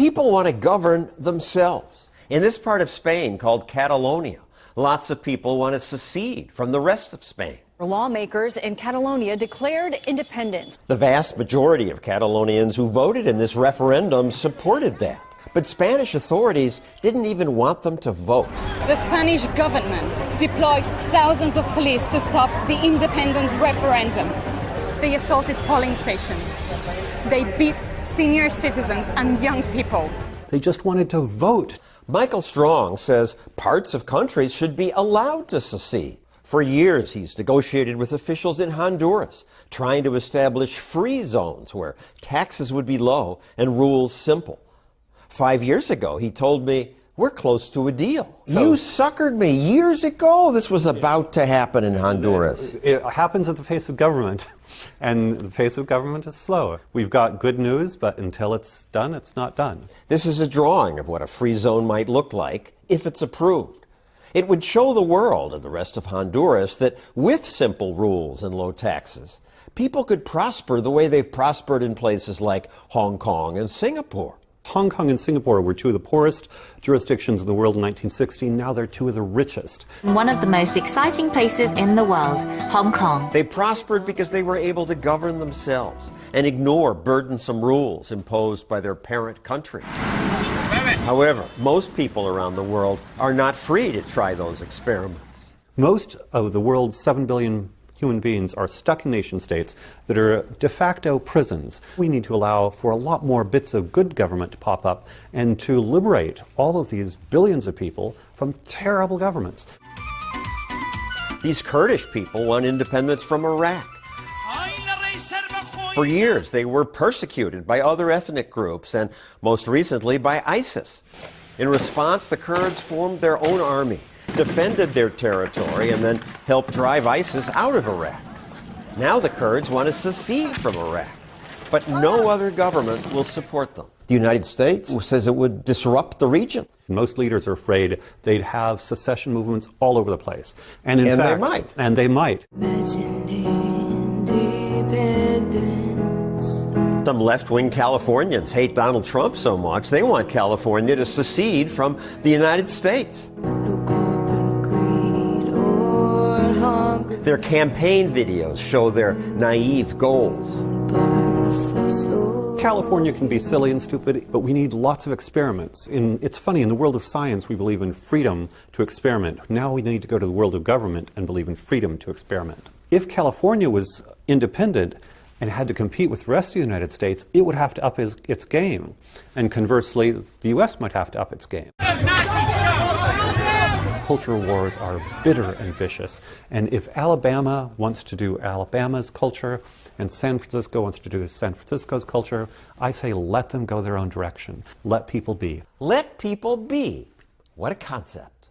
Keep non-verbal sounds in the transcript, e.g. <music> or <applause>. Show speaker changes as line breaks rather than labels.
People want to govern themselves. In this part of Spain called Catalonia, lots of people want to secede from the rest of Spain.
Lawmakers in Catalonia declared independence.
The vast majority of Catalonians who voted in this referendum supported that. But Spanish authorities didn't even want them to vote.
The Spanish government deployed thousands of police to stop the independence referendum. They assaulted polling stations. They beat senior citizens and young people.
They just wanted to vote.
Michael Strong says parts of countries should be allowed to secede. For years, he's negotiated with officials in Honduras, trying to establish free zones where taxes would be low and rules simple. Five years ago, he told me, we're close to a deal. So, you suckered me years ago. This was about to happen in Honduras.
It happens at the pace of government, <laughs> and the pace of government is slow. We've got good news, but until it's done, it's not done.
This is a drawing of what a free zone might look like if it's approved. It would show the world and the rest of Honduras that with simple rules and low taxes, people could prosper the way they've prospered in places like Hong Kong and Singapore.
Hong Kong and Singapore were two of the poorest jurisdictions in the world in 1960. Now they're two of the richest.
One of the most exciting places in the world, Hong Kong.
They prospered because they were able to govern themselves and ignore burdensome rules imposed by their parent country. However, most people around the world are not free to try those experiments.
Most of the world's 7 billion human beings are stuck in nation states that are de facto prisons. We need to allow for a lot more bits of good government to pop up and to liberate all of these billions of people from terrible governments.
These Kurdish people want independence from Iraq. For years, they were persecuted by other ethnic groups and most recently by ISIS. In response, the Kurds formed their own army, defended their territory, and then helped drive ISIS out of Iraq. Now the Kurds want to secede from Iraq, but no other government will support them. The United States says it would disrupt the region.
Most leaders are afraid they'd have secession movements all over the place.
And, and
fact,
they might.
And they might.
Some left wing Californians hate Donald Trump so much they want California to secede from the United States. Their campaign videos show their naive goals.
California can be silly and stupid, but we need lots of experiments. In, it's funny, in the world of science, we believe in freedom to experiment. Now we need to go to the world of government and believe in freedom to experiment. If California was independent, and had to compete with the rest of the United States, it would have to up his, its game. And conversely, the US might have to up its game. Cultural wars are bitter and vicious. And if Alabama wants to do Alabama's culture and San Francisco wants to do San Francisco's culture, I say let them go their own direction. Let people be.
Let people be. What a concept.